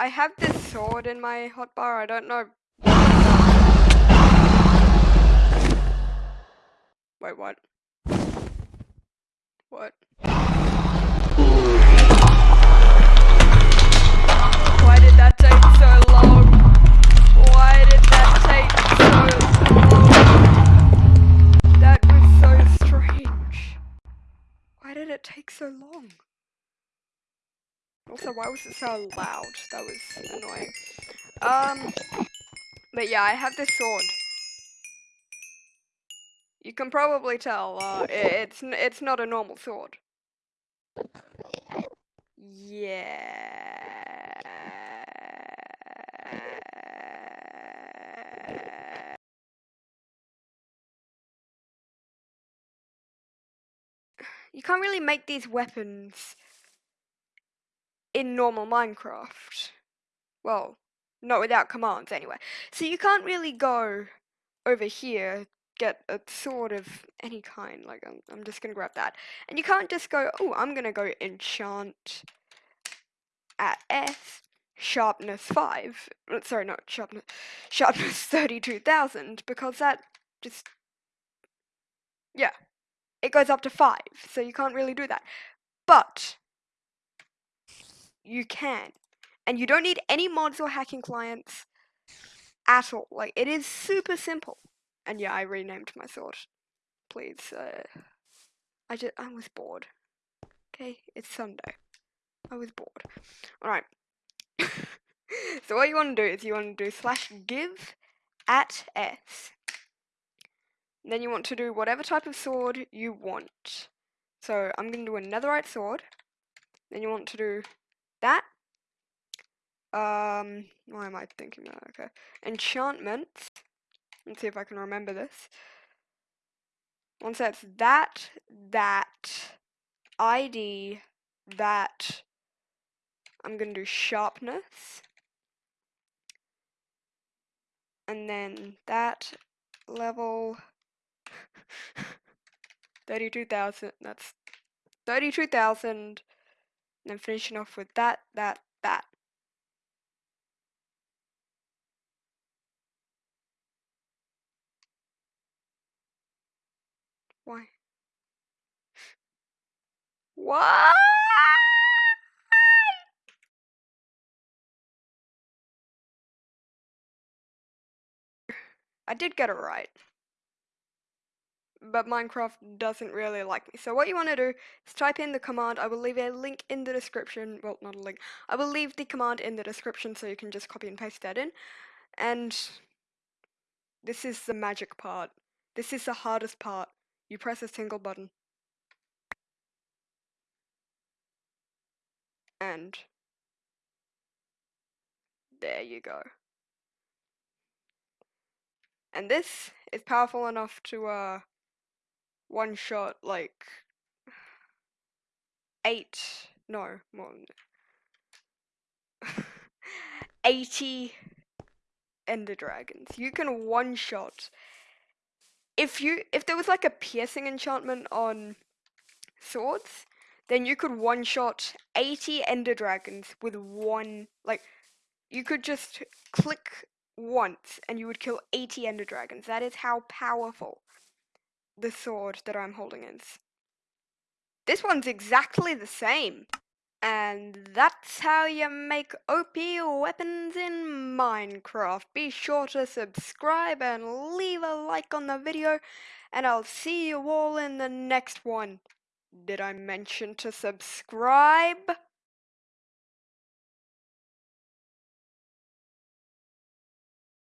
I have this sword in my hotbar. I don't know. Wait, what? What? Why did that take so long? Why did that take so long? That was so strange. Why did it take so long? Also, why was it so loud? That was annoying. Um, but yeah, I have this sword. You can probably tell, uh, it's, it's not a normal sword. Yeah. You can't really make these weapons in normal Minecraft. Well, not without commands anyway. So you can't really go over here, get a sword of any kind, like I'm, I'm just gonna grab that. And you can't just go, oh, I'm gonna go enchant at S, sharpness 5, uh, sorry, not sharpness, sharpness 32,000, because that just, yeah, it goes up to 5, so you can't really do that. But, you can. And you don't need any mods or hacking clients at all. Like, it is super simple. And yeah, I renamed my sword. Please, uh, I just, I was bored. Okay, it's Sunday. I was bored. Alright. so what you want to do is you want to do slash give at s. Then you want to do whatever type of sword you want. So I'm going to do a netherite sword. Then you want to do that. Um, why am I thinking that? Okay. Enchantments. Let's see if I can remember this. Once that's that, that, ID, that, I'm going to do sharpness. And then that level 32,000, that's 32,000. And then finishing off with that, that, that. Why? What? I did get it right. But Minecraft doesn't really like me. So what you want to do is type in the command. I will leave a link in the description. Well, not a link. I will leave the command in the description so you can just copy and paste that in. And this is the magic part. This is the hardest part. You press a single button. And there you go. And this is powerful enough to uh one shot like eight no more than 80 ender dragons. You can one shot if you if there was like a piercing enchantment on swords, then you could one shot 80 ender dragons with one like you could just click once and you would kill 80 ender dragons. That is how powerful the sword that I'm holding is. This one's exactly the same. And that's how you make OP weapons in Minecraft. Be sure to subscribe and leave a like on the video, and I'll see you all in the next one. Did I mention to subscribe?